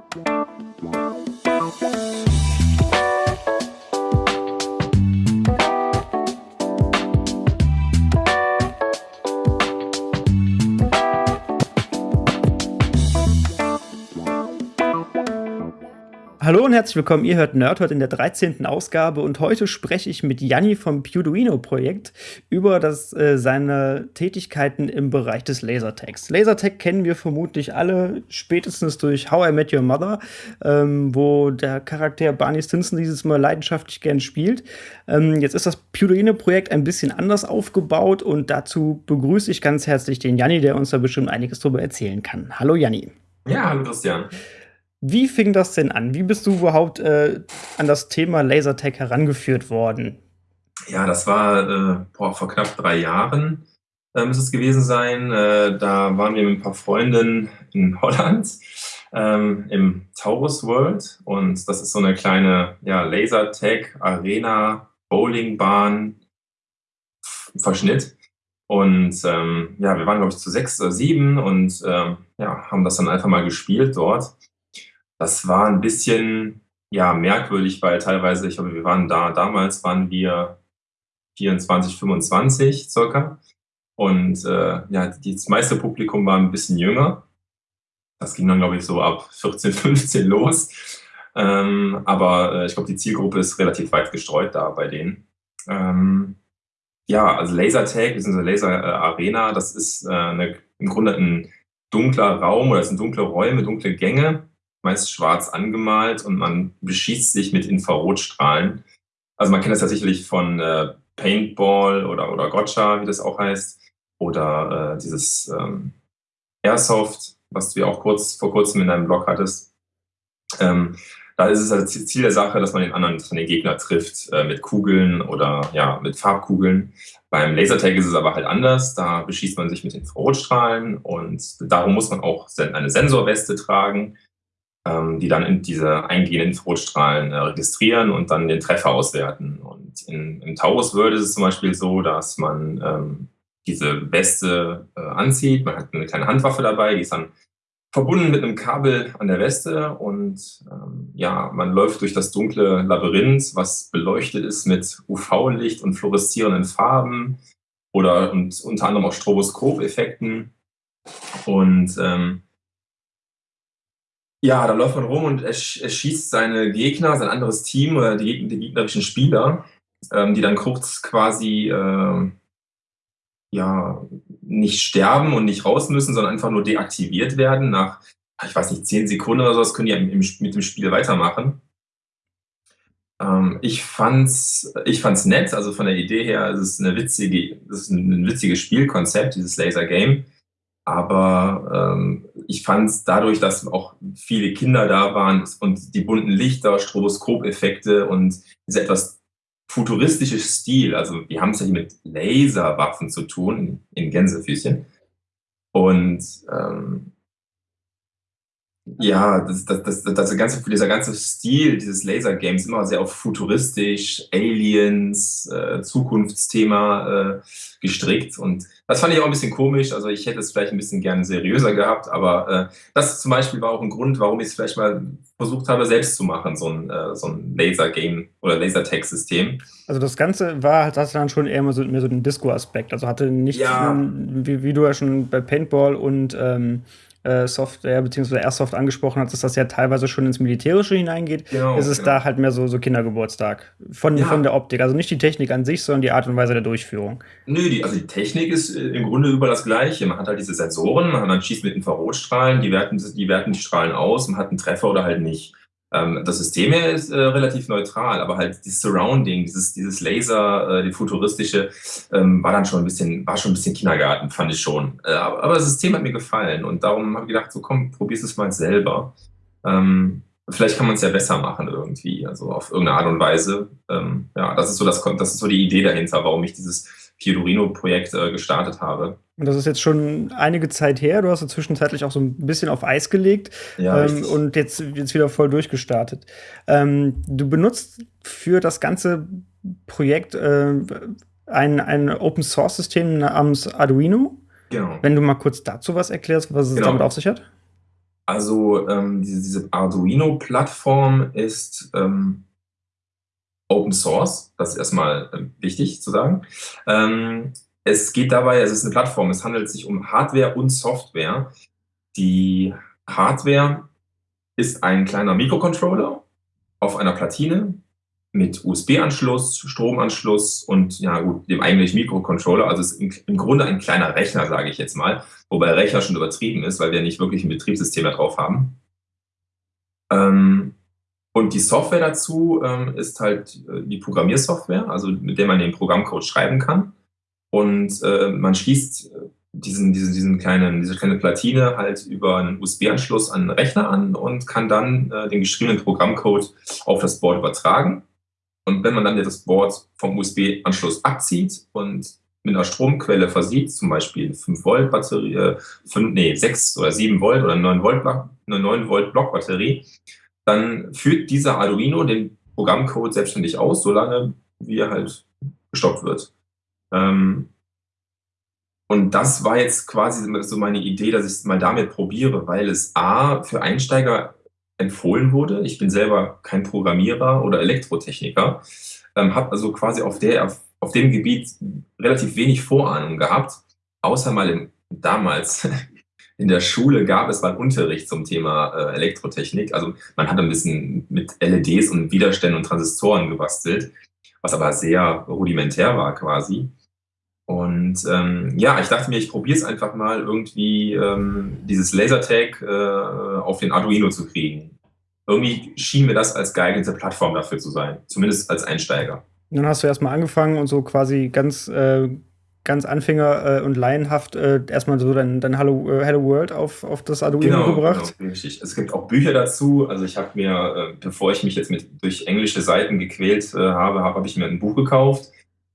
Thank you. Hallo und herzlich willkommen, ihr hört Nerdhurt in der 13. Ausgabe und heute spreche ich mit Janni vom Pewduino-Projekt über das, äh, seine Tätigkeiten im Bereich des Lasertags. Lasertag kennen wir vermutlich alle, spätestens durch How I Met Your Mother, ähm, wo der Charakter Barney Stinson dieses Mal leidenschaftlich gern spielt. Ähm, jetzt ist das Pewduino-Projekt ein bisschen anders aufgebaut und dazu begrüße ich ganz herzlich den Janni, der uns da bestimmt einiges darüber erzählen kann. Hallo Janni. Ja, hallo Christian. Wie fing das denn an? Wie bist du überhaupt äh, an das Thema Lasertag herangeführt worden? Ja, das war äh, boah, vor knapp drei Jahren äh, muss es gewesen sein. Äh, da waren wir mit ein paar Freunden in Holland ähm, im Taurus World und das ist so eine kleine ja, Lasertag-Arena, Bowlingbahn, Verschnitt. Und ähm, ja, wir waren, glaube ich, zu sechs oder sieben und ähm, ja, haben das dann einfach mal gespielt dort. Das war ein bisschen, ja, merkwürdig, weil teilweise ich glaube, wir waren da damals waren wir 24, 25 circa und, äh, ja, das meiste Publikum war ein bisschen jünger. Das ging dann, glaube ich, so ab 14, 15 los. Ähm, aber, äh, ich glaube, die Zielgruppe ist relativ weit gestreut da bei denen. Ähm, ja, also Lasertag beziehungsweise Laser, äh, Arena, das ist, äh, 'ne im Grunde ein dunkler Raum oder es sind dunkle Räume, dunkle Gänge meist schwarz angemalt und man beschießt sich mit Infrarotstrahlen. Also man kennt das ja sicherlich von äh, Paintball oder, oder Gotcha, wie das auch heißt, oder äh, dieses ähm, Airsoft, was du ja auch kurz vor kurzem in deinem Blog hattest. Ähm, da ist es also Ziel der Sache, dass man den anderen, man den Gegner trifft äh, mit Kugeln oder ja, mit Farbkugeln. Beim Lasertag ist es aber halt anders. Da beschießt man sich mit Infrarotstrahlen und darum muss man auch eine Sensorweste tragen, die dann in diese eingehenden Infrarotstrahlen äh, registrieren und dann den Treffer auswerten. Und in, im Taurus World ist es zum Beispiel so, dass man ähm, diese Weste äh, anzieht. Man hat eine kleine Handwaffe dabei, die ist dann verbunden mit einem Kabel an der Weste und ähm, ja, man läuft durch das dunkle Labyrinth, was beleuchtet ist mit UV-Licht und fluoreszierenden Farben oder und unter anderem auch Stroboskop-Effekten. Und ähm, ja, da läuft man rum und er, er schießt seine Gegner, sein anderes Team oder die, die gegnerischen Spieler, ähm, die dann kurz quasi äh, ja nicht sterben und nicht raus müssen, sondern einfach nur deaktiviert werden. Nach, ich weiß nicht, zehn Sekunden oder so, das können die im, im, mit dem Spiel weitermachen. Ähm, ich fand's, ich fand's nett, also von der Idee her, es ist eine witzige, es ist ein witziges Spielkonzept, dieses Laser Game. Aber ähm, ich fand es dadurch, dass auch viele Kinder da waren und die bunten Lichter, Stroboskopeffekte und dieser etwas futuristische Stil, also wir haben es ja hier mit Laserwaffen zu tun, in Gänsefüßchen. Und ähm, ja, das, das, das, das ganze, dieser ganze Stil dieses Laser-Games immer sehr auf futuristisch, Aliens, äh, Zukunftsthema äh, gestrickt. Und das fand ich auch ein bisschen komisch. Also ich hätte es vielleicht ein bisschen gerne seriöser gehabt, aber äh, das zum Beispiel war auch ein Grund, warum ich es vielleicht mal versucht habe, selbst zu machen, so ein, äh, so ein Laser-Game oder Laser-Tag-System. Also das Ganze war, hat dann schon eher mehr so, mehr so den Disco-Aspekt. Also hatte nicht, ja. wie, wie, du ja schon bei Paintball und ähm, äh, Software bzw. Airsoft angesprochen hast, dass das ja teilweise schon ins Militärische hineingeht, genau, ist es genau. da halt mehr so, so Kindergeburtstag von, ja. von der Optik. Also nicht die Technik an sich, sondern die Art und Weise der Durchführung. Nö, die, also die Technik ist äh, im Grunde über das Gleiche. Man hat halt diese Sensoren, man, man schießt mit Infrarotstrahlen, die werten, die werten die Strahlen aus, man hat einen Treffer oder halt nicht. Ähm, das System hier ist äh, relativ neutral, aber halt dieses Surrounding, dieses, dieses Laser, äh, die futuristische, ähm, war dann schon ein bisschen, war schon ein bisschen Kindergarten, fand ich schon. Äh, aber, aber, das System hat mir gefallen und darum habe ich gedacht, so komm, probier's es mal selber. Ähm, vielleicht kann man es ja besser machen irgendwie, also auf irgendeine Art und Weise. Ähm, ja, das ist so das, das ist so die Idee dahinter, warum ich dieses Fiorino-Projekt äh, gestartet habe. Und das ist jetzt schon einige Zeit her. Du hast es zwischenzeitlich auch so ein bisschen auf Eis gelegt ja, ähm, und jetzt, jetzt wieder voll durchgestartet. Ähm, du benutzt für das ganze Projekt äh, ein, ein Open-Source-System namens Arduino. Genau. Wenn du mal kurz dazu was erklärst, was es genau. damit auf sich hat. Also, ähm, diese diese Arduino-Plattform ist, ähm Open Source, das ist erstmal ähm, wichtig zu sagen. Ähm, es geht dabei es ist eine Plattform, es handelt sich um Hardware und Software. Die Hardware ist ein kleiner Mikrocontroller auf einer Platine mit USB-Anschluss, Stromanschluss und ja gut, dem eigentlichen Mikrocontroller. Also es ist im Grunde ein kleiner Rechner, sage ich jetzt mal, wobei Rechner schon übertrieben ist, weil wir nicht wirklich ein Betriebssystem da drauf haben. Ähm, und die Software dazu ähm, ist halt äh, die Programmiersoftware, also mit der man den Programmcode schreiben kann. Und äh, man schließt äh, diesen, diesen, diesen kleinen, diese kleine Platine halt über einen USB-Anschluss an den Rechner an und kann dann äh, den geschriebenen Programmcode auf das Board übertragen. Und wenn man dann das Board vom USB-Anschluss abzieht und mit einer Stromquelle versieht, zum Beispiel 5 Volt Batterie, 5, nee, 6 oder 7 Volt oder 9 Volt, eine 9 Volt Blockbatterie, dann führt dieser Arduino den Programmcode selbstständig aus, solange wie er halt gestoppt wird. Ähm, und das war jetzt quasi so meine Idee, dass ich es mal damit probiere, weil es A für Einsteiger empfohlen wurde. Ich bin selber kein Programmierer oder Elektrotechniker, ähm, habe also quasi auf, der, auf dem Gebiet relativ wenig Vorahnung gehabt, außer mal im, damals in der Schule gab es mal Unterricht zum Thema äh, Elektrotechnik. Also man hat ein bisschen mit LEDs und Widerständen und Transistoren gebastelt, was aber sehr rudimentär war quasi. Und ähm, ja, ich dachte mir, ich probiere es einfach mal irgendwie ähm, dieses Lasertag äh, auf den Arduino zu kriegen. Irgendwie schien mir das als geeignete Plattform dafür zu sein, zumindest als Einsteiger. Dann hast du erstmal angefangen und so quasi ganz äh, ganz Anfänger äh, und laienhaft äh, erstmal so dein, dein Hello, äh, Hello World auf, auf das Arduino genau, gebracht. Genau, richtig. Es gibt auch Bücher dazu. Also ich habe mir, äh, bevor ich mich jetzt mit durch englische Seiten gequält äh, habe, habe hab ich mir ein Buch gekauft,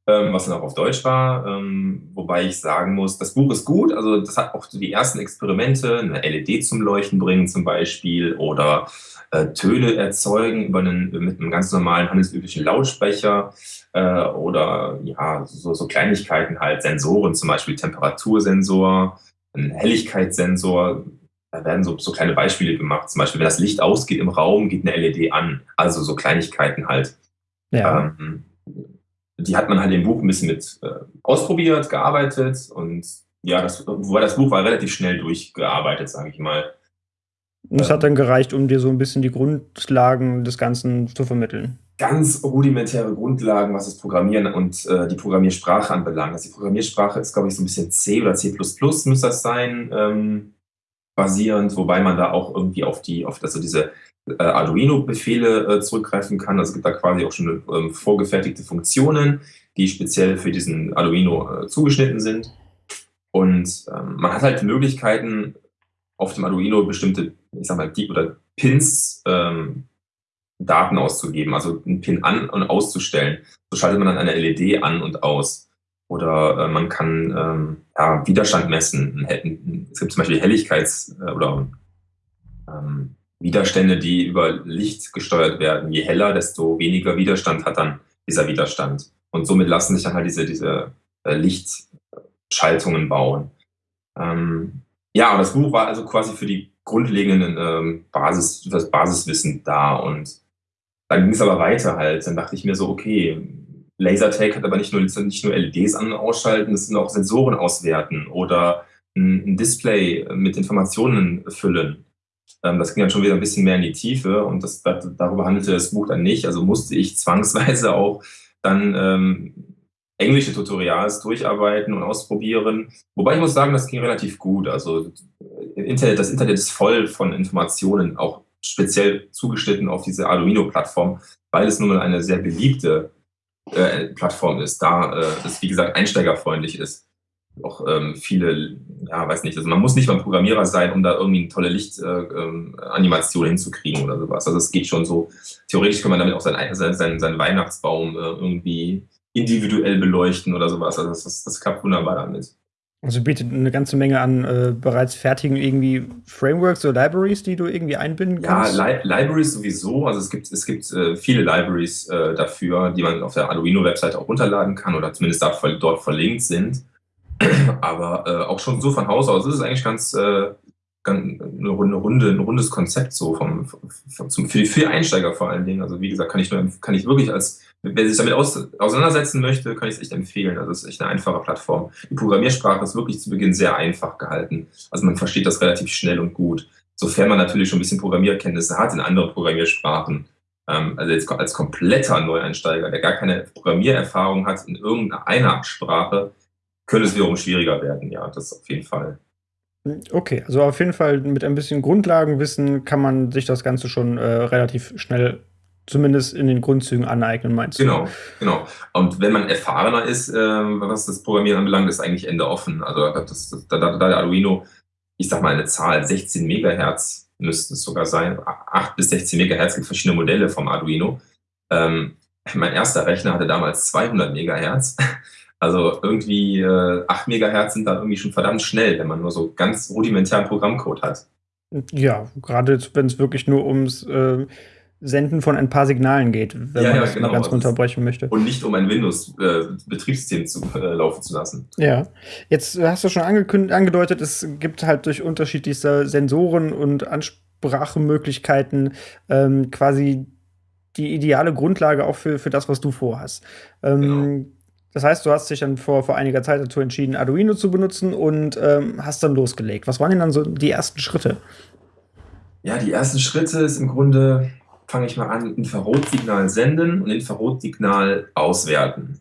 was dann auch auf Deutsch war. Ähm, wobei ich sagen muss, das Buch ist gut. Also das hat auch die ersten Experimente, eine LED zum Leuchten bringen zum Beispiel oder äh, Töne erzeugen über einen, mit einem ganz normalen handelsüblichen Lautsprecher äh, oder ja, so, so Kleinigkeiten halt, Sensoren, zum Beispiel Temperatursensor, ein Helligkeitssensor. Da werden so, so kleine Beispiele gemacht. Zum Beispiel, wenn das Licht ausgeht im Raum, geht eine LED an. Also so Kleinigkeiten halt. Ja. Ähm, die hat man halt im Buch ein bisschen mit äh, ausprobiert, gearbeitet und ja, das, wobei das Buch war relativ schnell durchgearbeitet, sage ich mal. Und es hat dann gereicht, um dir so ein bisschen die Grundlagen des Ganzen zu vermitteln ganz rudimentäre Grundlagen, was das Programmieren und äh, die Programmiersprache anbelangt. Also die Programmiersprache ist, glaube ich, so ein bisschen C oder C++ müsste das sein, ähm, basierend, wobei man da auch irgendwie auf die, auf also diese Arduino-Befehle äh, zurückgreifen kann. Also es gibt da quasi auch schon ähm, vorgefertigte Funktionen, die speziell für diesen Arduino äh, zugeschnitten sind. Und ähm, man hat halt Möglichkeiten, auf dem Arduino bestimmte, ich sag mal, die oder Pins ähm, Daten auszugeben, also einen Pin an- und auszustellen. So schaltet man dann eine LED an und aus. Oder äh, man kann ähm, ja, Widerstand messen. Es gibt zum Beispiel Helligkeits- äh, oder ähm, Widerstände, die über Licht gesteuert werden. Je heller, desto weniger Widerstand hat dann dieser Widerstand. Und somit lassen sich dann halt diese, diese äh, Lichtschaltungen bauen. Ähm, ja, das Buch war also quasi für die grundlegenden ähm, Basis, das Basiswissen da und dann ging es aber weiter halt. Dann dachte ich mir so, okay, Lasertag hat aber nicht nur, nicht nur LEDs an- und ausschalten, es sind auch Sensoren auswerten oder ein, ein Display mit Informationen füllen. Ähm, das ging dann schon wieder ein bisschen mehr in die Tiefe und das, darüber handelte das Buch dann nicht. Also musste ich zwangsweise auch dann ähm, englische Tutorials durcharbeiten und ausprobieren. Wobei ich muss sagen, das ging relativ gut. Also Internet, das Internet ist voll von Informationen, auch speziell zugeschnitten auf diese Arduino-Plattform, weil es nun mal eine sehr beliebte äh, Plattform ist, da äh, es, wie gesagt, einsteigerfreundlich ist. Auch ähm, viele, ja, weiß nicht, also man muss nicht mal Programmierer sein, um da irgendwie eine tolle Lichtanimation äh, ähm, hinzukriegen oder sowas. Also es geht schon so, theoretisch kann man damit auch seinen, seinen, seinen Weihnachtsbaum äh, irgendwie individuell beleuchten oder sowas. Also das, das, das klappt wunderbar damit. Also bietet eine ganze Menge an äh, bereits fertigen irgendwie Frameworks oder Libraries, die du irgendwie einbinden kannst? Ja, Li Libraries sowieso. Also es gibt, es gibt äh, viele Libraries äh, dafür, die man auf der Arduino-Webseite auch runterladen kann oder zumindest dort verlinkt sind. Aber äh, auch schon so von Haus aus ist es eigentlich ganz, äh, gan 'ne Runde Runde 'n rundes Konzept so vom v v zum für für Einsteiger vor allen Dingen. Also, wie gesagt, kann ich nur kann ich wirklich als wer sich damit aus auseinandersetzen möchte, kann ich's echt empfehlen. Also, es ist echt 'ne einfache Plattform. Die Programmiersprache ist wirklich zu Beginn sehr einfach gehalten. Also, man versteht das relativ schnell und gut, sofern man natürlich schon 'n bisschen Programmierkenntnisse hat in anderen Programmiersprachen. Ähm, also, jetzt als kompletter Neueinsteiger, der gar keine Programmiererfahrung hat in irgendeiner Sprache, könnte es wiederum schwieriger werden, ja, das auf jeden Fall. Okay, also auf jeden Fall mit ein bisschen Grundlagenwissen kann man sich das Ganze schon, äh, relativ schnell zumindest in den Grundzügen aneignen, meinst du? Genau, genau. Und wenn man erfahrener ist, ähm, was das Programmieren anbelangt, ist eigentlich Ende offen. Also, da das das da da der Arduino, ich sage mal 'ne Zahl, 16 Megahertz müssten es sogar sein, a 8 bis 16 Megahertz, gibt verschiedene Modelle vom Arduino. Ähm, mein 1. Rechner hatte damals 200 Megahertz. Also, irgendwie, äh, 8 Megahertz sind dann irgendwie schon verdammt schnell, wenn man nur so ganz rudimentären Programmcode hat. Ja, grade jetzt, wenn's wirklich nur ums, äh, Senden von ein paar Signalen geht, wenn Ja, man ja, das mal genau. ganz Also, es runterbrechen möchte. und nicht um ein Windows, äh, zu äh, laufen zu lassen. Ja. Jetzt hast du schon angedeutet, es gibt halt durch unterschiedlichste Sensoren und Ansprachemöglichkeiten, ähm, quasi die ideale Grundlage auch für für das, was du vorhast. Genau. Das heißt, du hast dich dann vor vor einiger Zeit dazu entschieden, Arduino zu benutzen und, ähm, hast dann losgelegt. Was waren denn dann so die ersten Schritte? Ja, die ersten Schritte ist im Grunde fange ich mal an, Infrarotsignal senden und Infrarotsignal auswerten.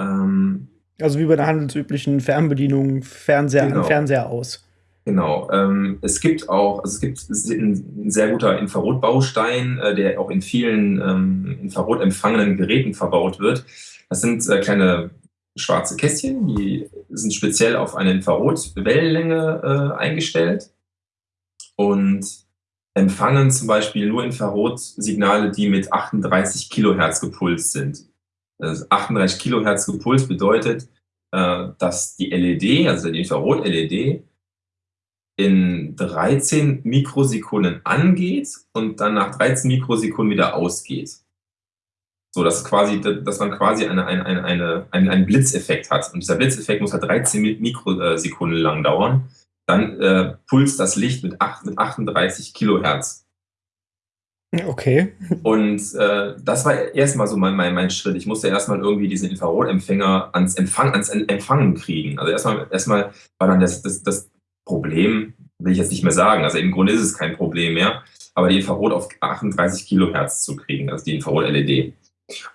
Ähm Also, wie bei der handelsüblichen Fernbedienung, Fernseher an, Genau. Fernseher aus. Genau. Ähm, es gibt auch also, es gibt s 'n 'n sehr guter Infrarotbaustein, äh, der auch in vielen, ähm, infrarotempfangenden Geräten verbaut wird. Das sind, äh, kleine schwarze Kästchen, die sind speziell auf eine Infrarotwellenlänge, äh, eingestellt und empfangen zum Beispiel nur Infrarotsignale, die mit 38 Kilohertz gepulst sind. Also, 38 Kilohertz gepulst bedeutet, äh, dass die LED, also die Infrarot-LED in 13 Mikrosekunden angeht und dann nach 13 Mikrosekunden wieder ausgeht. So, dass quasi dass man quasi eine eine eine eine einen Blitzeffekt hat. Und dieser Blitzeffekt muss halt 13 Mi Mikro äh, Sekunden lang dauern. Dann, äh, pulst das Licht mit acht mit 38 Kilohertz. Okay. Und, äh, das war erst mal so mein mein mein Schritt. Ich musste erst mal irgendwie diesen Infrarotempfänger ans Empfang ans En Empfangen kriegen. Also, erst mal erst mal war dann das das das Problem will ich jetzt nicht mehr sagen. Also, im Grunde ist es kein Problem mehr, aber die Infrarot auf 38 Kilohertz zu kriegen, also die Infrarot-LED.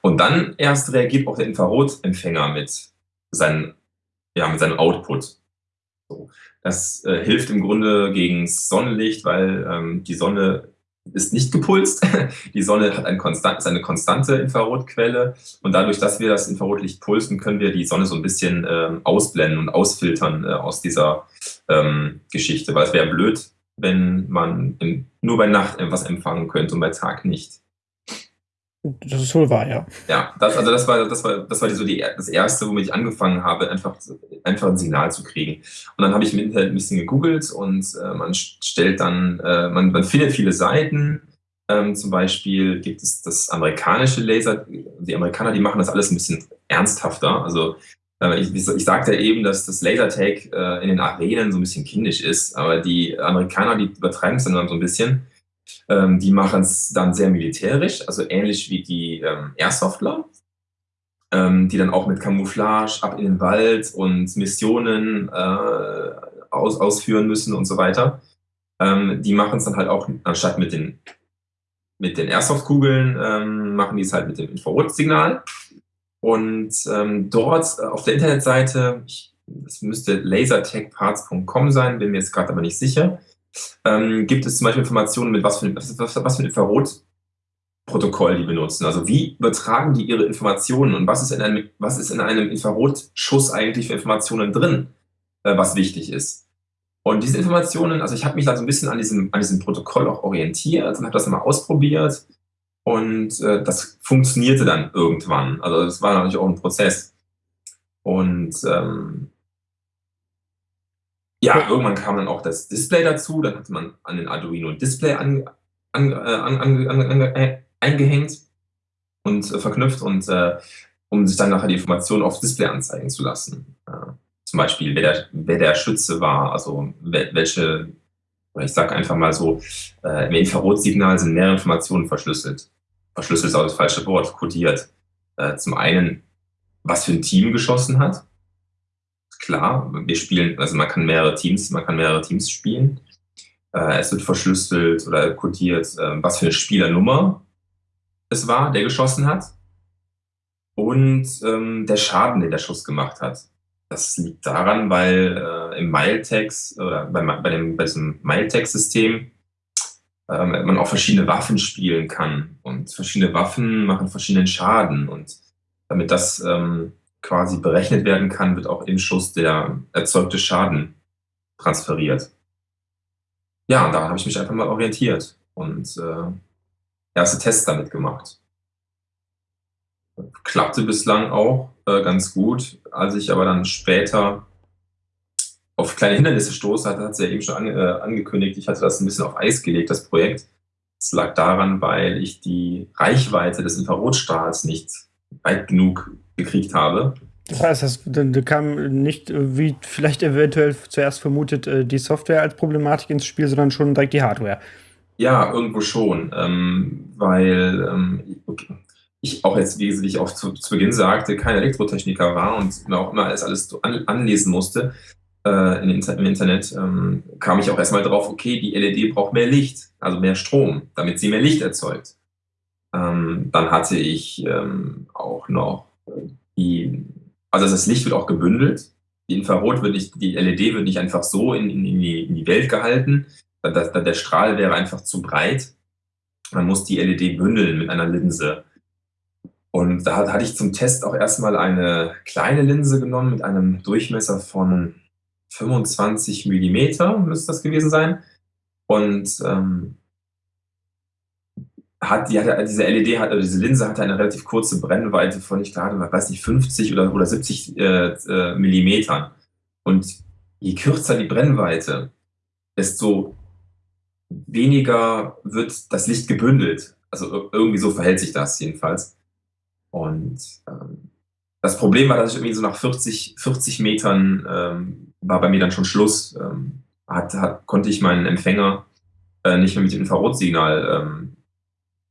Und dann erst reagiert auch der Infrarotempfänger mit seinen ja, mit seinem Output. So. Das, äh, hilft im Grunde gegens Sonnenlicht, weil, ähm, die Sonne ist nicht gepulst. Die Sonne hat ein konstant ist eine konstante Infrarotquelle und dadurch, dass wir das Infrarotlicht pulsen, können wir die Sonne so 'n bisschen, ähm, ausblenden und ausfiltern, äh, aus dieser, ähm, Geschichte, weil es wäre blöd, wenn man in nur bei Nacht etwas empfangen könnte und bei Tag nicht. Das ist wohl wahr, ja. Ja, das also, das war das war das war so die das 1., womit ich angefangen habe, einfach einfach 'n Signal zu kriegen. Und dann habe ich im Internet 'n bisschen gegoogelt und, äh, man st stellt dann äh, man man findet viele Seiten. Ähm, zum Beispiel gibt es das amerikanische Laser die Amerikaner, die machen das alles 'n bisschen ernsthafter. Also, äh, ich ich sagte eben, dass das Lasertag, äh, in den Arenen so 'n bisschen kindisch ist, aber die Amerikaner, die übertreiben's dann immer so 'n bisschen. Ähm, die machen's dann sehr militärisch, also ähnlich wie die, ähm, Airsoftler, ähm, die dann auch mit Camouflage ab in den Wald und Missionen, äh, aus ausführen müssen und so weiter. Ähm, die machen's dann halt auch anstatt mit den mit den Airsoft-Kugeln, ähm, machen die's halt mit dem Infrarotsignal. Und, ähm, dort auf der Internetseite, ich das müsste lasertagparts.com sein, bin mir jetzt grad aber nicht sicher, ähm, gibt es zum Beispiel Informationen, mit was für was was was für 'n Infrarotprotokoll die benutzen. Also, wie übertragen die ihre Informationen und was ist in einem was ist in einem Infrarotschuss eigentlich für Informationen drin, äh, was wichtig ist. Und diese Informationen also, ich habe mich da so 'n bisschen an diesem an diesem Protokoll auch orientiert und habe das mal ausprobiert und, äh, das funktionierte dann irgendwann. Also, das war natürlich auch 'n Prozess. Und, ähm ja, irgendwann kam dann auch das Display dazu. Dann hatte man an den Arduino 'n Display an an äh, an an ange äh, eingehängt und, äh, verknüpft und, äh, um sich dann nachher die Informationen aufs Display anzeigen zu lassen. Äh, zum Beispiel, wer der wer der Schütze war, also wel welche oder ich sage einfach mal so, äh, im Infrarotsignal sind mehrere Informationen verschlüsselt. Verschlüsselt ist auch das falsche Wort, kodiert. Zum einen, was für ein Team geschossen hat. Klar, wir spielen, also man kann mehrere Teams, man kann mehrere Teams spielen. Äh, es wird verschlüsselt oder kodiert, äh, was für eine Spielernummer es war, der geschossen hat. Und ähm, der Schaden, den der Schuss gemacht hat. Das liegt daran, weil äh, im Miletext oder bei, bei, dem, bei diesem Miletext-System ähm, man auch verschiedene Waffen spielen kann. Und verschiedene Waffen machen verschiedenen Schaden. Und damit das ähm, quasi berechnet werden kann, wird auch im Schuss der erzeugte Schaden transferiert. Ja, und daran habe ich mich einfach mal orientiert und äh, erste Tests damit gemacht. Klappte bislang auch äh, ganz gut. Als ich aber dann später auf kleine Hindernisse stoße, hat, hat sie ja eben schon an, äh, angekündigt, ich hatte das ein bisschen auf Eis gelegt, das Projekt. Es lag daran, weil ich die Reichweite des Infrarotstrahls nicht weit genug gekriegt habe. Das heißt, das, da kam nicht, wie vielleicht eventuell zuerst vermutet, äh, die Software als Problematik ins Spiel, sondern schon direkt die Hardware. Ja, irgendwo schon, ähm, weil ähm, okay, ich auch jetzt, wie ich auch zu, zu, Beginn sagte, kein Elektrotechniker war und mir auch immer alles, alles an, anlesen musste äh, im, Inter im Internet, ähm, kam ich auch erstmal drauf, okay, die LED braucht mehr Licht, also mehr Strom, damit sie mehr Licht erzeugt. Ähm, dann hatte ich ähm, auch noch die, also das Licht wird auch gebündelt. Die Infrarot wird nicht, die LED wird nicht einfach so in, in, in, die, in die Welt gehalten, das, der Strahl wäre einfach zu breit. Man muss die LED bündeln mit einer Linse. Und da hatte ich zum Test auch erstmal eine kleine Linse genommen mit einem Durchmesser von 25 mm, müsste das gewesen sein. Und ähm, hat, die hatte, diese LED, hat, also diese Linse hatte eine relativ kurze Brennweite von, ich glaube, weiß nicht, 50 oder, oder 70 äh, äh, Millimetern. Und je kürzer die Brennweite, desto weniger wird das Licht gebündelt. Also irgendwie so verhält sich das jedenfalls. Und ähm, das Problem war, dass ich irgendwie so nach 40, 40 Metern ähm, war bei mir dann schon Schluss. Ähm, hat, hat, konnte ich meinen Empfänger äh, nicht mehr mit dem Infrarotsignal, ähm,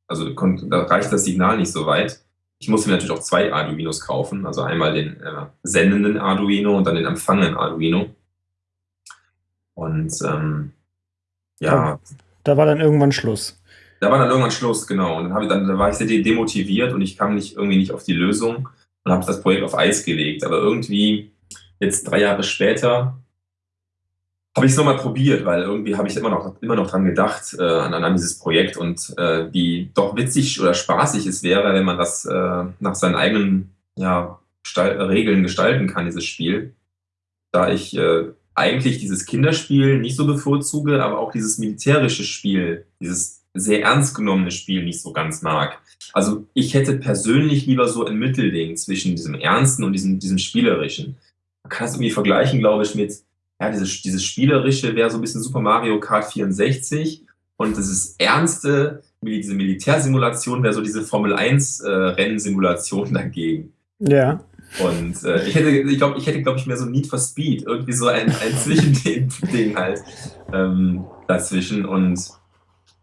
also da reicht das Signal nicht so weit. Ich musste mir natürlich auch zwei Arduinos kaufen, also einmal den äh, sendenden Arduino und dann den empfangenden Arduino. Und ähm, ja. Da war dann irgendwann Schluss. Da war dann irgendwann Schluss, genau. Und dann, dann da war ich sehr demotiviert und ich kam nicht irgendwie nicht auf die Lösung und habe das Projekt auf Eis gelegt. Aber irgendwie jetzt drei Jahre später habe ich es nochmal probiert, weil irgendwie habe ich immer noch, immer noch dran gedacht, äh, an, an dieses Projekt und äh, wie doch witzig oder spaßig es wäre, wenn man das äh, nach seinen eigenen ja, Gestal Regeln gestalten kann, dieses Spiel. Da ich äh, eigentlich dieses Kinderspiel nicht so bevorzuge, aber auch dieses militärische Spiel, dieses sehr ernst genommene Spiel nicht so ganz mag. Also ich hätte persönlich lieber so ein Mittelding zwischen diesem Ernsten und diesem, diesem Spielerischen. Man kann das irgendwie vergleichen, glaube ich, mit, ja, dieses, dieses Spielerische wäre so ein bisschen Super Mario Kart 64 und dieses Ernste, diese Militärsimulation wäre so diese Formel 1 äh, Rennsimulation dagegen. Ja. Und äh, ich hätte, ich glaube, ich hätte, glaube ich, mehr so Need for Speed, irgendwie so ein, ein Zwischending halt ähm, dazwischen. Und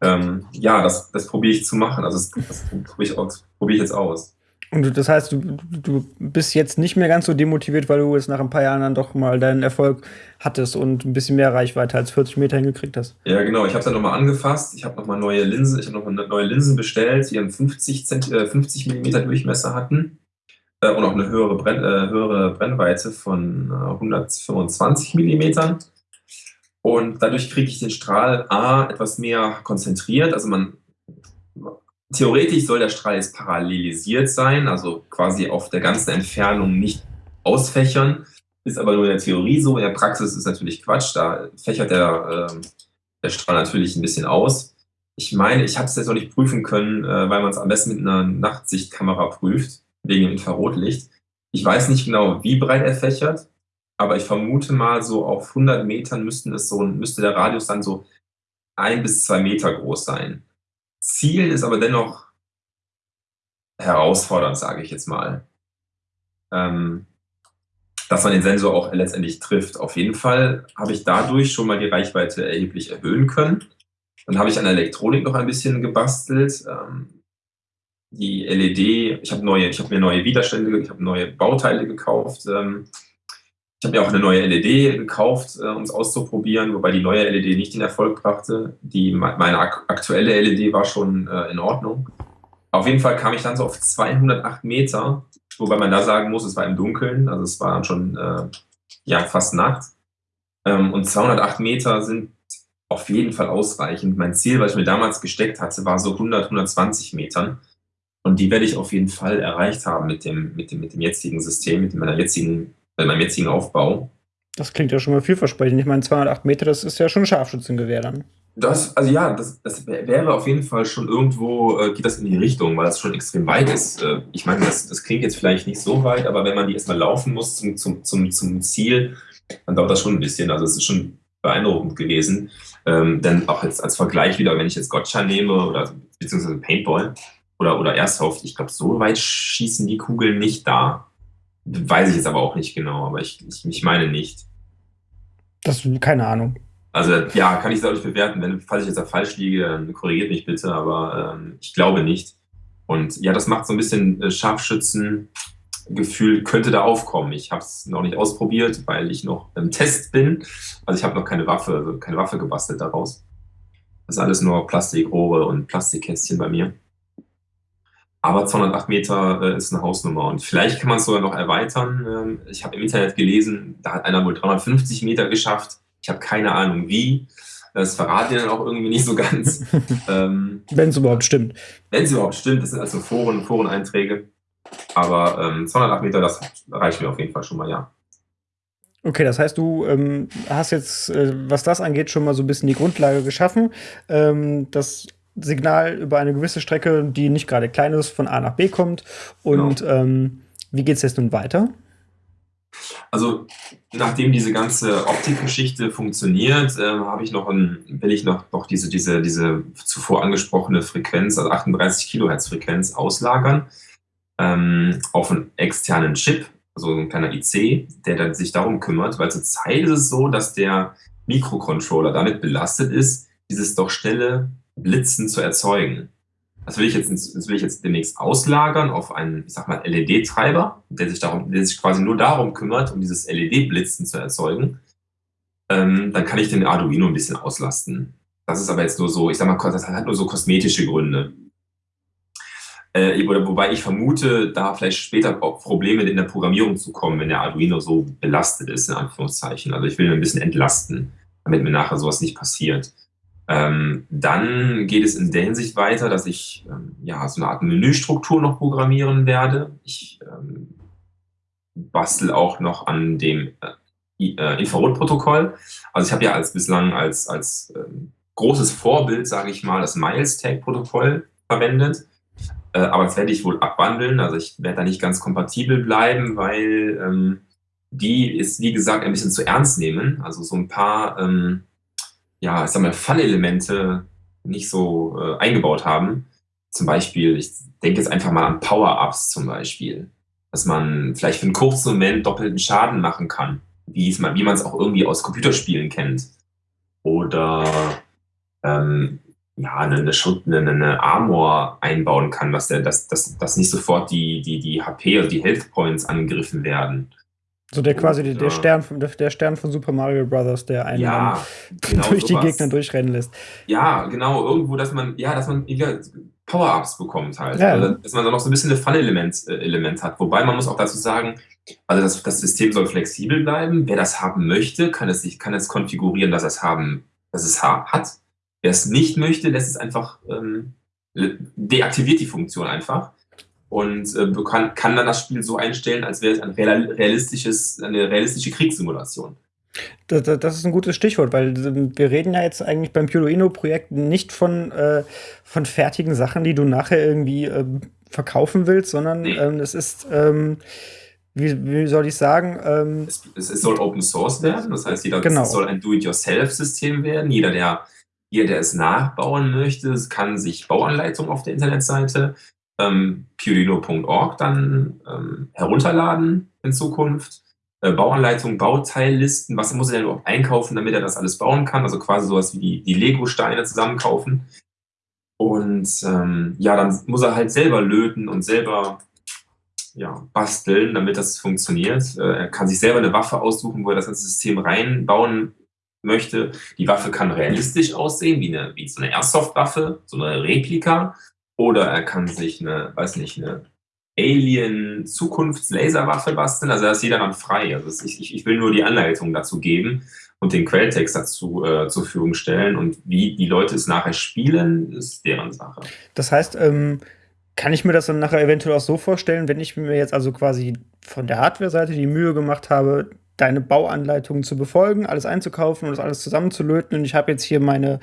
ähm, ja, das, das probiere ich zu machen. Also das, das probiere ich, probier ich jetzt aus. Und das heißt, du, du bist jetzt nicht mehr ganz so demotiviert, weil du jetzt nach ein paar Jahren dann doch mal deinen Erfolg hattest und ein bisschen mehr Reichweite als 40 Meter hingekriegt hast. Ja, genau. Ich habe es dann nochmal angefasst. Ich habe nochmal neue Linsen, ich habe nochmal neue Linsen bestellt, die einen 50, Zent äh, 50 mm Durchmesser hatten äh, und auch eine höhere, Brenn, äh, höhere Brennweite von 125 äh, mm. Und dadurch kriege ich den Strahl A etwas mehr konzentriert. Also man theoretisch soll der Strahl jetzt parallelisiert sein, also quasi auf der ganzen Entfernung nicht ausfächern. Ist aber nur in der Theorie so. In der Praxis ist natürlich Quatsch. Da fächert der, äh, der Strahl natürlich ein bisschen aus. Ich meine, ich habe es jetzt noch nicht prüfen können, äh, weil man es am besten mit einer Nachtsichtkamera prüft wegen dem Infrarotlicht. Ich weiß nicht genau, wie breit er fächert, aber ich vermute mal, so auf 100 Metern müssten es so, müsste der Radius dann so ein bis zwei Meter groß sein. Ziel ist aber dennoch herausfordernd, sage ich jetzt mal. Ähm, dass man den Sensor auch letztendlich trifft. Auf jeden Fall habe ich dadurch schon mal die Reichweite erheblich erhöhen können. Dann habe ich an der Elektronik noch ein bisschen gebastelt. Ähm, die LED, ich habe neue, ich habe mir neue Widerstände, ich habe neue Bauteile gekauft. Ähm, ich habe mir auch eine neue LED gekauft, äh, um es auszuprobieren, wobei die neue LED nicht den Erfolg brachte. Die, meine aktuelle LED war schon äh, in Ordnung. Auf jeden Fall kam ich dann so auf 208 Meter, wobei man da sagen muss, es war im Dunkeln, also es war schon äh, ja, fast Nacht. Ähm, und 208 Meter sind auf jeden Fall ausreichend. Mein Ziel, was ich mir damals gesteckt hatte, war so 100, 120 Metern. Und die werde ich auf jeden Fall erreicht haben mit dem, mit dem, mit dem jetzigen System, mit meiner jetzigen, mit meinem jetzigen Aufbau. Das klingt ja schon mal vielversprechend. Ich meine, 208 Meter, das ist ja schon ein Scharfschützengewehr dann. Das, also ja, das, das wäre auf jeden Fall schon irgendwo, äh, geht das in die Richtung, weil das schon extrem weit ist. Äh, ich meine, das, das klingt jetzt vielleicht nicht so weit, aber wenn man die erstmal laufen muss zum, zum, zum, zum Ziel, dann dauert das schon ein bisschen. Also es ist schon beeindruckend gewesen. Ähm, denn auch jetzt als Vergleich wieder, wenn ich jetzt Gotcha nehme oder beziehungsweise Paintball, oder, oder Airsoft. Ich glaube, so weit schießen die Kugeln nicht da. Weiß ich jetzt aber auch nicht genau, aber ich, ich, ich meine nicht. Das, keine Ahnung. Also ja, kann ich es auch nicht bewerten. Wenn, falls ich jetzt da falsch liege, dann korrigiert mich bitte, aber ähm, ich glaube nicht. Und ja, das macht so ein bisschen äh, Scharfschützengefühl, könnte da aufkommen. Ich habe es noch nicht ausprobiert, weil ich noch im Test bin. Also ich habe noch keine Waffe, also keine Waffe gebastelt daraus. Das ist alles nur Plastikrohre und Plastikkästchen bei mir. Aber 208 Meter äh, ist eine Hausnummer. Und vielleicht kann man es sogar noch erweitern. Ähm, ich habe im Internet gelesen, da hat einer wohl 350 Meter geschafft. Ich habe keine Ahnung wie. Das verraten die dann auch irgendwie nicht so ganz. ähm, Wenn es überhaupt stimmt. Wenn es überhaupt stimmt, das sind also Foren, Foreneinträge. Aber ähm, 208 Meter, das reicht mir auf jeden Fall schon mal, ja. Okay, das heißt, du ähm, hast jetzt, äh, was das angeht, schon mal so ein bisschen die Grundlage geschaffen. Ähm, das Signal über eine gewisse Strecke, die nicht gerade klein ist, von A nach B kommt. Und genau. ähm, wie geht es jetzt nun weiter? Also nachdem diese ganze Optikgeschichte funktioniert, äh, habe ich noch ein, will ich noch, noch diese, diese, diese zuvor angesprochene Frequenz, also 38 Kilohertz Frequenz auslagern ähm, auf einen externen Chip, also ein kleiner IC, der dann sich darum kümmert, weil zurzeit ist es so, dass der Mikrocontroller damit belastet ist, dieses doch schnelle Blitzen zu erzeugen. Das will ich jetzt, das will ich jetzt demnächst auslagern auf einen, ich sag mal, LED-Treiber, der sich darum, der sich quasi nur darum kümmert, um dieses LED-Blitzen zu erzeugen. Ähm, dann kann ich den Arduino ein bisschen auslasten. Das ist aber jetzt nur so, ich sag mal, das hat nur so kosmetische Gründe. Äh, wobei ich vermute, da vielleicht später auch Probleme in der Programmierung zu kommen, wenn der Arduino so belastet ist, in Anführungszeichen. Also ich will ihn ein bisschen entlasten, damit mir nachher sowas nicht passiert. Ähm, dann geht es in der Hinsicht weiter, dass ich ähm, ja, so eine Art Menüstruktur noch programmieren werde. Ich ähm, bastel auch noch an dem äh, äh Infrarotprotokoll. Also ich habe ja als bislang als, als ähm, großes Vorbild, sage ich mal, das Miles-Tag-Protokoll verwendet. Äh, aber das werde ich wohl abwandeln. Also ich werde da nicht ganz kompatibel bleiben, weil ähm, die ist, wie gesagt, ein bisschen zu ernst nehmen. Also so ein paar ähm, ja, ich sag mal, Fun-Elemente nicht so äh, eingebaut haben. Zum Beispiel, ich denke jetzt einfach mal an Power-Ups zum Beispiel, dass man vielleicht für einen kurzen Moment doppelten Schaden machen kann, wie, man, es auch irgendwie aus Computerspielen kennt. Oder ähm, ja, eine, eine, eine, eine Armor einbauen kann, dass, der, dass, dass, dass nicht sofort die, die, die HP, also die Health Points angegriffen werden. So der quasi und, der, Stern von, der Stern von Super Mario Bros., der einen ja, genau durch sowas. die Gegner durchrennen lässt. Ja, genau, irgendwo, dass man, ja, dass man Power-Ups bekommt halt. Ja. Also, dass man da noch so ein bisschen ein Fun-Element äh, Element hat. Wobei man muss auch dazu sagen, also das, das System soll flexibel bleiben. Wer das haben möchte, kann es, kann es konfigurieren, dass es haben, dass es hat. Wer es nicht möchte, lässt es einfach ähm, deaktiviert die Funktion einfach und äh, kann, kann dann das Spiel so einstellen, als wäre es ein realistisches, eine realistische Kriegssimulation. Das, das, ist ein gutes Stichwort, weil ähm, wir reden ja jetzt eigentlich beim Pyroino-Projekt nicht von, äh, von fertigen Sachen, die du nachher irgendwie äh, verkaufen willst, sondern nee. ähm, es ist, ähm, wie, wie, soll ich sagen? Ähm, es, es, soll Open Source werden, das heißt, jeder, genau. es soll ein Do-it-yourself-System werden. Jeder der, jeder, der es nachbauen möchte, kann sich Bauanleitungen auf der Internetseite ähm, Purino.org dann ähm, herunterladen in Zukunft. äh, Bauanleitung, Bauteillisten, was muss er denn überhaupt einkaufen, damit er das alles bauen kann, also quasi sowas wie die, die Lego-Steine zusammenkaufen. Und ähm, ja, dann muss er halt selber löten und selber ja, basteln, damit das funktioniert. Äh, er kann sich selber eine Waffe aussuchen, wo er das ganze System reinbauen möchte. Die Waffe kann realistisch aussehen, wie, eine, wie so eine Airsoft-Waffe, so eine Replika. Oder er kann sich eine, weiß nicht, eine Alien-Zukunftslaserwaffe basteln. Also da ist jeder dann frei. Also ich, ich, will nur die Anleitung dazu geben und den Quelltext dazu äh, zur Verfügung stellen. Und wie die Leute es nachher spielen, ist deren Sache. Das heißt, ähm, kann ich mir das dann nachher eventuell auch so vorstellen, wenn ich mir jetzt also quasi von der Hardware-Seite die Mühe gemacht habe, deine Bauanleitungen zu befolgen, alles einzukaufen und das alles zusammenzulöten. Und ich habe jetzt hier meine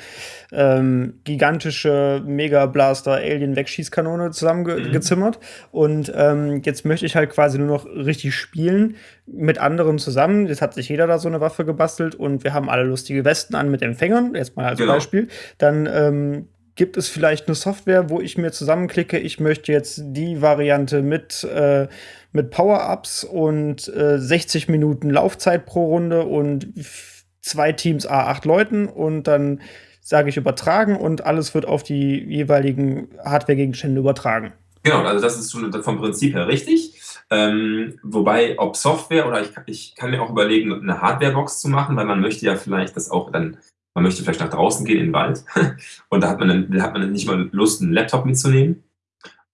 ähm, gigantische Mega Blaster Alien Wegschießkanone zusammengezimmert. Mhm. Und ähm, jetzt möchte ich halt quasi nur noch richtig spielen mit anderen zusammen. Jetzt hat sich jeder da so eine Waffe gebastelt und wir haben alle lustige Westen an mit Empfängern, jetzt mal als genau. Beispiel. Dann ähm, gibt es vielleicht eine Software, wo ich mir zusammenklicke, ich möchte jetzt die Variante mit, äh, mit Power-Ups und äh, 60 Minuten Laufzeit pro Runde und zwei Teams A8 Leuten und dann sage ich übertragen und alles wird auf die jeweiligen Hardware-Gegenstände übertragen. Genau, also das ist vom Prinzip her richtig. Ähm, wobei, ob Software oder ich, ich kann mir auch überlegen, eine Hardware-Box zu machen, weil man möchte ja vielleicht das auch dann man möchte vielleicht nach draußen gehen in den Wald und da hat man dann, da hat man nicht mal Lust, einen Laptop mitzunehmen.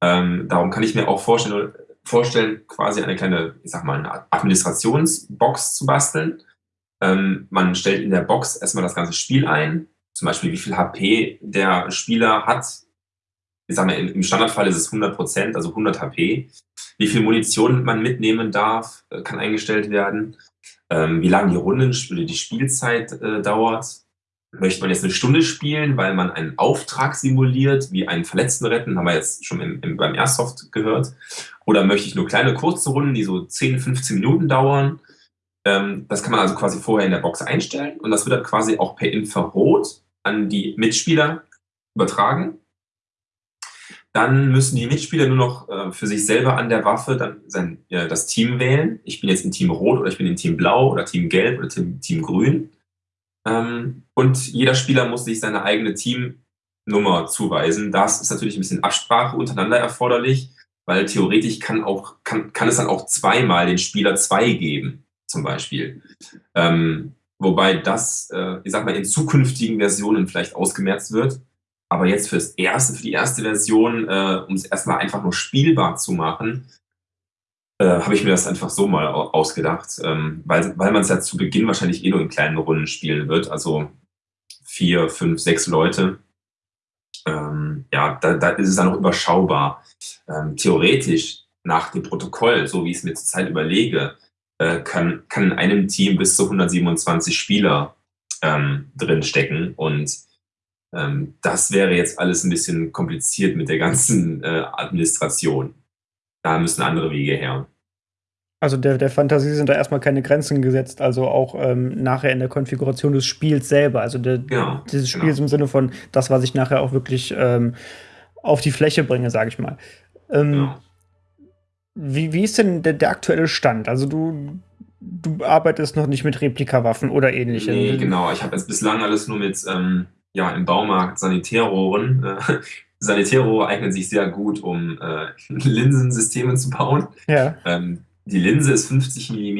Ähm, darum kann ich mir auch vorstellen, vorstellen, quasi eine kleine, ich sag mal, eine Administrationsbox zu basteln. Ähm, man stellt in der Box erstmal das ganze Spiel ein, zum Beispiel wie viel HP der Spieler hat. Ich sag mal, im Standardfall ist es 100 Prozent, also 100 HP. Wie viel Munition man mitnehmen darf, äh, kann eingestellt werden. Ähm, wie lange die Runden, die Spielzeit äh, dauert Möchte man jetzt eine Stunde spielen, weil man einen Auftrag simuliert, wie einen Verletzten retten, haben wir jetzt schon im, im, beim Airsoft gehört. Oder möchte ich nur kleine kurze Runden, die so 10, 15 Minuten dauern. Ähm, das kann man also quasi vorher in der Box einstellen und das wird dann quasi auch per Infrarot an die Mitspieler übertragen. Dann müssen die Mitspieler nur noch äh, für sich selber an der Waffe dann sein, ja, das Team wählen. Ich bin jetzt in Team Rot oder ich bin in Team Blau oder Team Gelb oder Team, Team Grün. Ähm, und jeder Spieler muss sich seine eigene Teamnummer zuweisen. Das ist natürlich ein bisschen Absprache untereinander erforderlich, weil theoretisch kann, auch, kann, kann es dann auch zweimal den Spieler zwei geben, zum Beispiel. Ähm, wobei das, äh, ich sag mal, in zukünftigen Versionen vielleicht ausgemerzt wird. Aber jetzt fürs erste, für die erste Version, äh, um es erstmal einfach nur spielbar zu machen, äh, habe ich mir das einfach so mal ausgedacht, ähm, weil, weil man es ja zu Beginn wahrscheinlich eh nur in kleinen Runden spielen wird, also vier, fünf, sechs Leute. Ähm, ja, da, da ist es dann auch überschaubar. Ähm, theoretisch nach dem Protokoll, so wie ich es mir zurzeit überlege, äh, kann, kann in einem Team bis zu 127 Spieler ähm, drin stecken und ähm, das wäre jetzt alles ein bisschen kompliziert mit der ganzen äh, Administration da müssen andere Wege her. Also der, der Fantasie sind da erstmal keine Grenzen gesetzt, also auch ähm, nachher in der Konfiguration des Spiels selber. Also der, genau, dieses Spiels genau. im Sinne von das, was ich nachher auch wirklich ähm, auf die Fläche bringe, sage ich mal. Ähm, genau. wie, wie ist denn der, der aktuelle Stand? Also du, du arbeitest noch nicht mit Replikawaffen oder ähnlichem. Nee, genau. Ich habe jetzt bislang alles nur mit ähm, ja, im Baumarkt Sanitärrohren äh, Sanitero eignen sich sehr gut, um äh, Linsensysteme zu bauen. Ja. Ähm, die Linse ist 50 mm,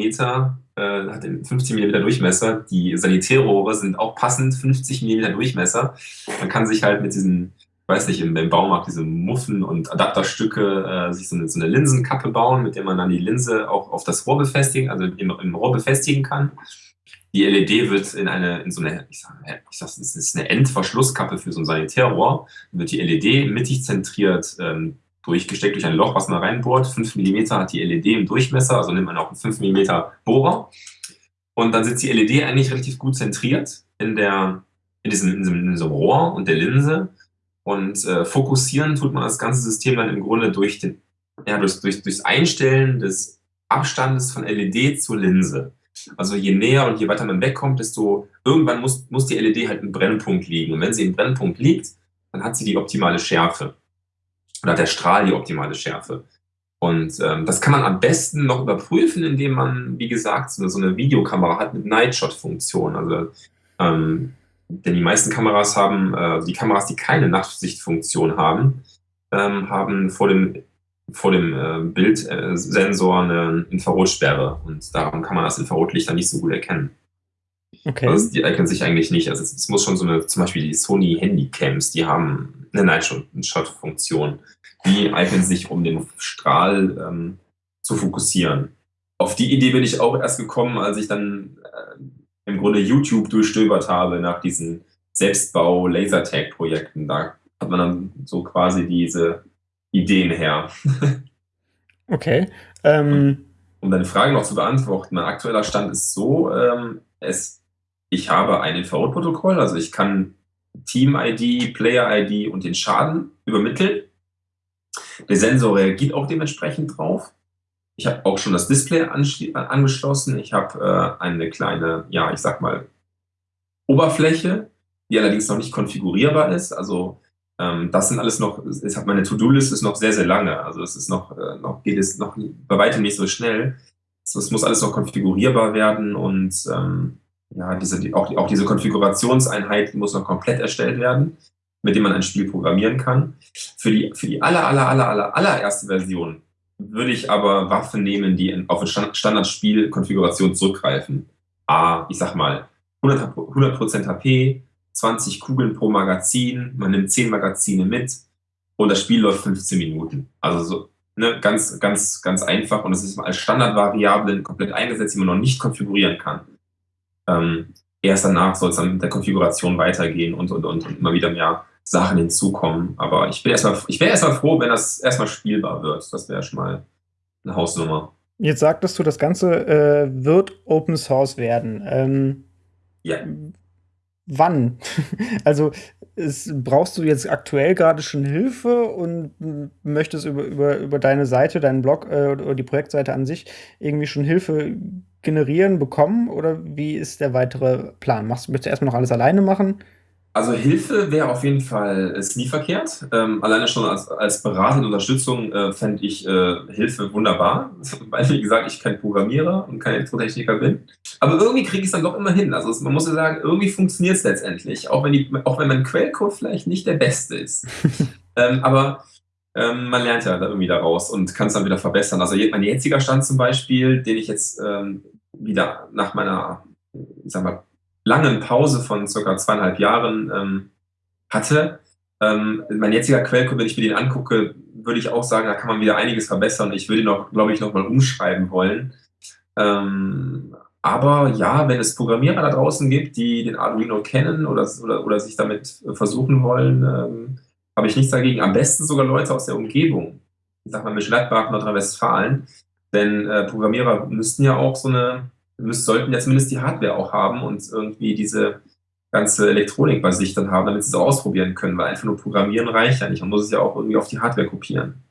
äh, hat 50 mm Durchmesser. Die Sanitärrohre sind auch passend 50 mm Durchmesser. Man kann sich halt mit diesen, ich weiß nicht, im, im Baumarkt diese Muffen und Adapterstücke äh, sich so eine, so eine, Linsenkappe bauen, mit der man dann die Linse auch auf das Rohr befestigen, also im, im Rohr befestigen kann. Die LED wird in eine, in so eine, ich sag, ich sag, das ist eine Endverschlusskappe für so ein Sanitärrohr, Dann wird die LED mittig zentriert ähm, durchgesteckt durch ein Loch, was man reinbohrt. 5 mm hat die LED im Durchmesser, also nimmt man auch einen 5 mm Bohrer. Und dann sitzt die LED eigentlich relativ gut zentriert in, der, in, diesem, in, diesem, in diesem Rohr und der Linse. Und äh, fokussieren tut man das ganze System dann im Grunde durch den, ja, durch, durch, durchs Einstellen des Abstandes von LED zur Linse. Also je näher und je weiter man wegkommt, desto irgendwann muss, muss die LED halt im Brennpunkt liegen. Und wenn sie im Brennpunkt liegt, dann hat sie die optimale Schärfe. Oder der Strahl die optimale Schärfe. Und ähm, das kann man am besten noch überprüfen, indem man, wie gesagt, so, eine Videokamera hat mit Nightshot-Funktion. Also, ähm, denn die meisten Kameras haben, äh, die Kameras, die keine Nachtsichtfunktion haben, ähm, haben vor dem, vor dem äh, Bildsensor eine Infrarotsperre und darum kann man das Infrarotlicht dann nicht so gut erkennen. Okay. Also die eignen sich eigentlich nicht. Also es, muss schon so eine, zum Beispiel die Sony Handycams, die haben eine Nightshot-Funktion. Die eignen sich, um den Strahl ähm, zu fokussieren. Auf die Idee bin ich auch erst gekommen, als ich dann äh, im Grunde YouTube durchstöbert habe nach diesen Selbstbau-Lasertag-Projekten. Da hat man dann so quasi diese Ideen her. okay. Ähm um deine Frage noch zu beantworten, mein aktueller Stand ist so, ähm, es, ich habe ein Infrarotprotokoll, also ich kann Team-ID, Player-ID und den Schaden übermitteln. Der Sensor reagiert auch dementsprechend drauf. Ich habe auch schon das Display angeschlossen. Ich habe äh, eine kleine, ja, ich sag mal, Oberfläche, die allerdings noch nicht konfigurierbar ist. Also ähm, das sind alles noch, es hat meine To-Do-Liste ist noch sehr, sehr lange. Also es ist noch, äh, noch geht es noch bei weitem nicht so schnell. Es muss alles noch konfigurierbar werden und ähm, ja, diese, die, auch, auch diese Konfigurationseinheit muss noch komplett erstellt werden, mit dem man ein Spiel programmieren kann. Für die, für die aller, aller, aller, aller, allererste Version würde ich aber Waffen nehmen, die in, auf eine Standardspielkonfiguration zurückgreifen. A, ich sag mal, 100%, 100 HP, 20 Kugeln pro Magazin, man nimmt 10 Magazine mit und das Spiel läuft 15 Minuten. Also so ne, ganz, ganz, ganz einfach und es ist als Standardvariablen komplett eingesetzt, die man noch nicht konfigurieren kann. Ähm, erst danach soll es dann mit der Konfiguration weitergehen und, und, und, und immer wieder mehr Sachen hinzukommen. Aber ich, bin erstmal, ich wäre erstmal froh, wenn das erstmal spielbar wird. Das wäre schon mal eine Hausnummer. Jetzt sagtest du, das Ganze äh, wird Open Source werden. Ähm, ja. Wann? also es, brauchst du jetzt aktuell gerade schon Hilfe und möchtest über, über, über deine Seite, deinen Blog äh, oder die Projektseite an sich irgendwie schon Hilfe generieren, bekommen? Oder wie ist der weitere Plan? Machst, möchtest du erstmal noch alles alleine machen? Also Hilfe wäre auf jeden Fall ist nie verkehrt. Ähm, alleine schon als, als beratende Unterstützung äh, fände ich äh, Hilfe wunderbar, weil wie gesagt, ich kein Programmierer und kein Elektrotechniker bin. Aber irgendwie kriege ich es dann doch immer hin. Also man muss ja sagen, irgendwie funktioniert es letztendlich, auch wenn, die, auch wenn mein Quellcode vielleicht nicht der beste ist. ähm, aber ähm, man lernt ja irgendwie daraus und kann es dann wieder verbessern. Also mein jetziger Stand zum Beispiel, den ich jetzt ähm, wieder nach meiner, sag mal, langen Pause von circa zweieinhalb Jahren ähm, hatte. Ähm, mein jetziger Quellcode, wenn ich mir den angucke, würde ich auch sagen, da kann man wieder einiges verbessern. Ich würde ihn auch, glaube ich, nochmal umschreiben wollen. Ähm, aber ja, wenn es Programmierer da draußen gibt, die den Arduino kennen oder, oder, oder sich damit versuchen wollen, ähm, habe ich nichts dagegen. Am besten sogar Leute aus der Umgebung. Ich sag mal, mit Gladbach, Nordrhein-Westfalen. Denn äh, Programmierer müssten ja auch so eine müssen, sollten ja zumindest die Hardware auch haben und irgendwie diese ganze Elektronik bei sich dann haben, damit sie es auch ausprobieren können, weil einfach nur Programmieren reicht ja nicht. Man muss es ja auch irgendwie auf die Hardware kopieren.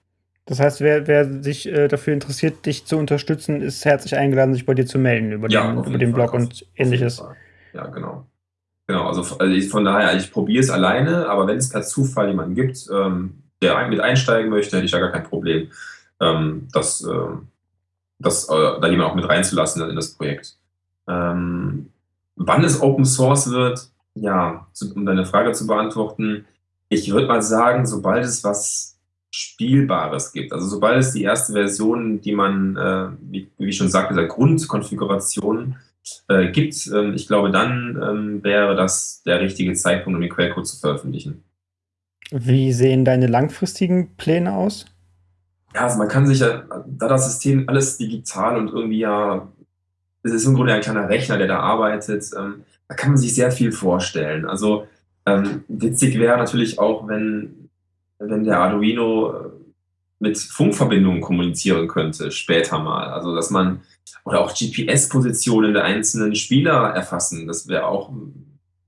Das heißt, wer, wer sich äh, dafür interessiert, dich zu unterstützen, ist herzlich eingeladen, sich bei dir zu melden über ja, den, über den Blog auf, und ähnliches. Ja, genau. Genau, also, also ich, von daher, ich probiere es alleine, aber wenn es per Zufall jemanden gibt, ähm, der mit einsteigen möchte, hätte ich da gar kein Problem. Ähm, das, ähm, das, äh, da jemand auch mit reinzulassen in das Projekt. Ähm, wann es Open Source wird, ja, um deine Frage zu beantworten, ich würde mal sagen, sobald es was Spielbares gibt, also sobald es die erste Version, die man, äh, wie, wie ich schon sagte, der Grundkonfiguration äh, gibt, ähm, ich glaube, dann ähm, wäre das der richtige Zeitpunkt, um den Quellcode zu veröffentlichen. Wie sehen deine langfristigen Pläne aus? Ja, also man kann sich ja, da das System alles digital und irgendwie ja, es ist im Grunde ein kleiner Rechner, der da arbeitet, ähm, da kann man sich sehr viel vorstellen. Also ähm, witzig wäre natürlich auch, wenn, wenn der Arduino äh, mit Funkverbindungen kommunizieren könnte, später mal. Also dass man, oder auch GPS-Positionen der einzelnen Spieler erfassen, das wäre auch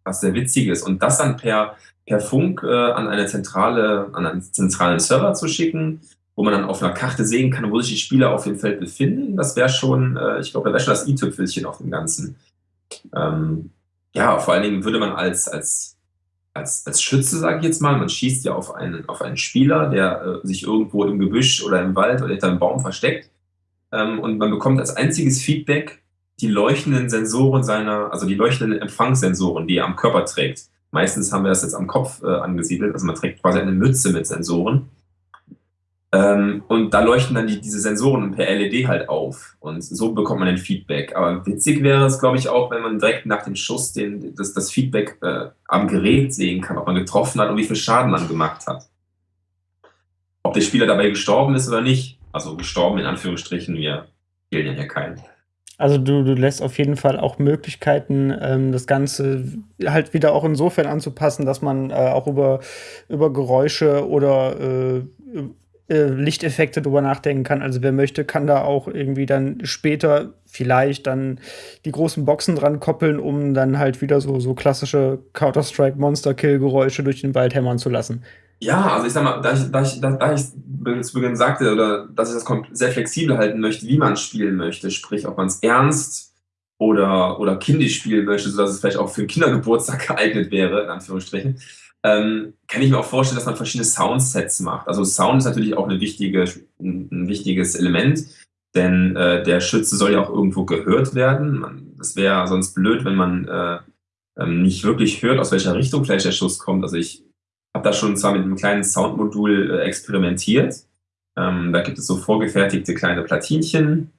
was sehr Witziges. Und das dann per, per Funk äh, an eine zentrale, an einen zentralen Server zu schicken, wo man dann auf einer Karte sehen kann, wo sich die Spieler auf dem Feld befinden. Das wäre schon, äh, ich glaube, da wäre schon das i-Tüpfelchen auf dem Ganzen. Ähm, ja, vor allen Dingen würde man als, als, als als Schütze, sage ich jetzt mal, man schießt ja auf einen auf einen Spieler, der, äh, sich irgendwo im Gebüsch oder im Wald oder hinter 'nem Baum versteckt. Ähm, und man bekommt als einziges Feedback die leuchtenden Sensoren seiner also die leuchtenden Empfangssensoren, die er am Körper trägt. Meistens haben wir das jetzt am Kopf, äh, angesiedelt, also man trägt quasi eine Mütze mit Sensoren. Ähm, und da leuchten dann die diese Sensoren per LED halt auf und so bekommt man ein Feedback. Aber witzig wäre es, glaube ich, auch, wenn man direkt nach dem Schuss den das das Feedback, äh, am Gerät sehen kann, ob man getroffen hat und wie viel Schaden man gemacht hat. Ob der Spieler dabei gestorben ist oder nicht. Also gestorben in Anführungsstrichen, wir killen ja keinen. Also, du du lässt auf jeden Fall auch Möglichkeiten, ähm, das Ganze halt wieder auch insofern anzupassen, dass man, äh, auch über über Geräusche oder, äh, äh, Lichteffekte drüber nachdenken kann. Also, wer möchte, kann da auch irgendwie dann später vielleicht dann die großen Boxen dran koppeln, um dann halt wieder so so klassische Counter-Strike Monster Kill Geräusche durch den Wald hämmern zu lassen. Ja, also ich sage mal, da ich da ich da da ich zu Beginn sagte oder dass ich das sehr flexibel halten möchte, wie man spielen möchte, sprich, ob man's ernst oder oder kindisch spielen möchte, sodass es vielleicht auch für 'n Kindergeburtstag geeignet wäre, in Anführungsstrichen, ähm, kann ich mir auch vorstellen, dass man verschiedene Soundsets macht. Also, Sound ist natürlich auch 'ne wichtige 'n 'n wichtiges Element, denn, äh, der Schütze soll ja auch irgendwo gehört werden. Man das wäre sonst blöd, wenn man, äh, ähm, nicht wirklich hört, aus welcher Richtung vielleicht der Schuss kommt. Also, ich habe da schon zwar mit 'nem kleinen Soundmodul, äh, experimentiert. Ähm, da gibt es so vorgefertigte kleine Platinchen.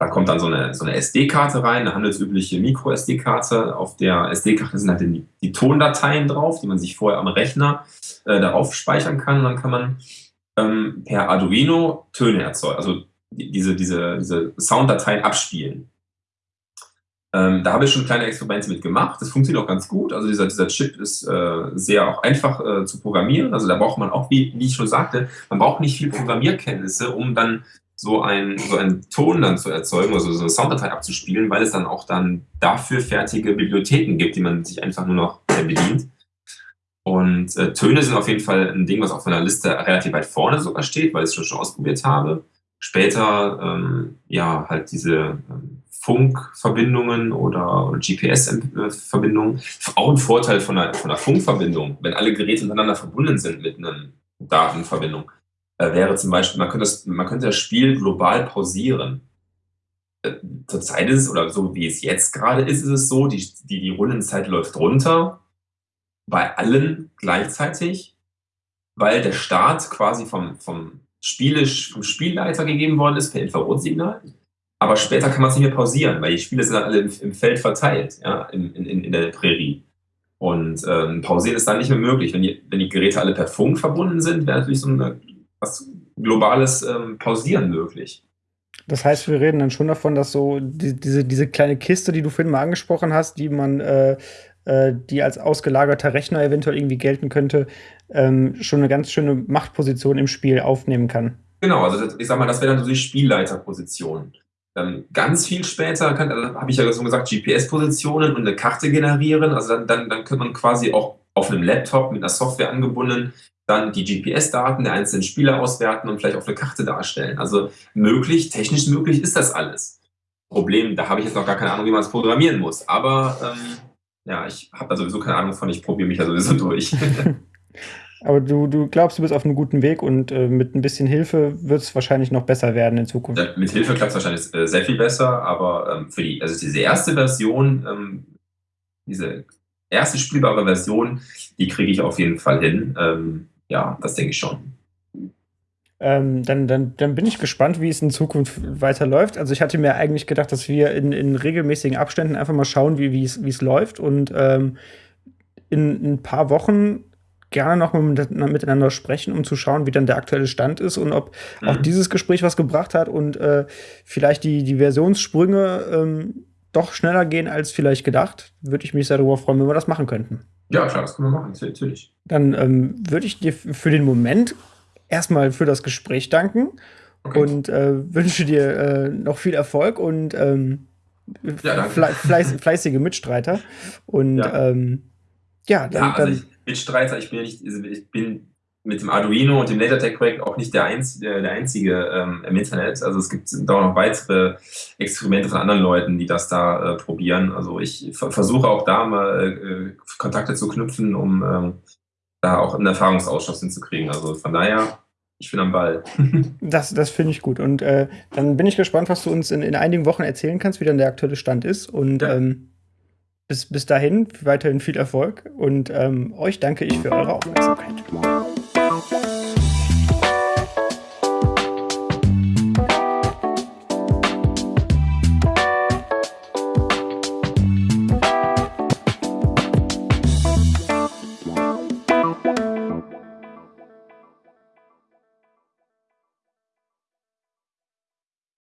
Da kommt dann so 'ne so 'ne SD-Karte rein, 'ne handelsübliche Micro-SD-Karte. Auf der SD-Karte sind halt die die Tondateien drauf, die man sich vorher am Rechner, äh, darauf speichern kann. Und dann kann man, ähm, per Arduino Töne erzeu also die diese diese diese Sounddateien abspielen. Ähm, da habe ich schon kleine Experimente mit gemacht. Das funktioniert auch ganz gut. Also, dieser dieser Chip ist, äh, sehr auch einfach, äh, zu programmieren. Also, da braucht man auch, wie wie ich schon sagte man braucht nicht viel Programmierkenntnisse, um dann so ein so einen Ton dann zu erzeugen, also so 'ne Sounddatei abzuspielen, weil es dann auch dann dafür fertige Bibliotheken gibt, die man sich einfach nur noch, äh, bedient. Und, äh, Töne sind auf jeden Fall 'n Ding, was auf meiner Liste relativ weit vorne sogar steht, weil ich's schon schon ausprobiert habe. Später, ähm, ja, halt diese, ähm, Funkverbindungen oder GPS-Ent äh, Verbindungen. Auch 'n Vorteil von 'ner von 'ner Funkverbindung, wenn alle Geräte miteinander verbunden sind mit 'nem Datenverbindung, äh, wäre zum Beispiel man könnte das man könnte das Spiel global pausieren. Äh, zurzeit ist es oder so wie es jetzt grade ist, ist es so, die die die Rundenzeit läuft runter bei allen gleichzeitig, weil der Start quasi vom vom Spielesch vom Spielleiter gegeben worden ist per Infrarotsignal. Aber später kann man's nicht mehr pausieren, weil die Spiele sind dann alle im im Feld verteilt, ja, in in in der Prärie. Und, ähm, pausieren ist dann nicht mehr möglich. Wenn die wenn die Geräte alle per Funk verbunden sind, wäre natürlich so 'ne was globales, ähm, Pausieren möglich. Das heißt, wir reden dann schon davon, dass so die diese diese kleine Kiste, die du vorhin mal angesprochen hast, die man, äh äh, die als ausgelagerter Rechner eventuell irgendwie gelten könnte, ähm, schon 'ne ganz schöne Machtposition im Spiel aufnehmen kann. Genau, also das ich sage mal, das wäre dann so die Spielleiterposition. Ähm, ganz viel später kann äh, habe ich ja schon gesagt, GPS-Positionen und 'ne Karte generieren. Also, dann dann dann könnte man quasi auch auf 'nem Laptop mit 'ner Software angebunden dann die GPS-Daten der einzelnen Spieler auswerten und vielleicht auf 'ne Karte darstellen. Also, möglich technisch möglich ist das alles. Problem, da habe ich jetzt noch gar keine Ahnung, wie man's programmieren muss. Aber, ähm, ja, ich habe da sowieso keine Ahnung von, ich probiere mich da sowieso durch. Aber du du glaubst, du bist auf 'nem guten Weg und, äh, mit 'n bisschen Hilfe wird's wahrscheinlich noch besser werden in Zukunft. Ja, mit Hilfe klappt's wahrscheinlich, äh, sehr viel besser, aber, ähm, für die also diese erste Version, ähm diese erste spielbare Version, die kriege ich auf jeden Fall hin. Ähm, ja, das denke ich schon. Ähm, dann dann dann bin ich gespannt, wie es in Zukunft weiterläuft. Also, ich hatte mir eigentlich gedacht, dass wir in in regelmäßigen Abständen einfach mal schauen, wie wie's läuft und, ähm, in 'n paar Wochen gerne noch miteinander sprechen, um zu schauen, wie dann der aktuelle Stand ist und ob auch Mhm. dieses Gespräch was gebracht hat und, äh, vielleicht die die Versionssprünge, ähm, doch schneller gehen als vielleicht gedacht. Würde ich mich sehr darüber freuen, wenn wir das machen könnten. Ja klar, das können wir machen, natür natürlich. Dann, ähm, würde ich dir für den Moment erst mal für das Gespräch danken Okay. und, äh, wünsche dir, äh, noch viel Erfolg und, ähm, Ja, f danke. flei fleiß fleißige Mitstreiter. Und, Ja. ähm, ja, dann Ja, also ich Mitstreiter ich bin ja nicht also ich bin mit dem Arduino und dem LaserTag-Projekt auch nicht der, einz äh, der einzige ähm, im Internet. Also es gibt da noch weitere Experimente von anderen Leuten, die das da äh, probieren. Also ich versuche auch da mal äh, Kontakte zu knüpfen, um ähm, da auch einen Erfahrungsausschuss hinzukriegen. Also von daher, ich bin am Ball. das das finde ich gut. Und äh, dann bin ich gespannt, was du uns in, in einigen Wochen erzählen kannst, wie dann der aktuelle Stand ist. Und ja. ähm, bis, bis dahin weiterhin viel Erfolg und ähm, euch danke ich für eure Aufmerksamkeit.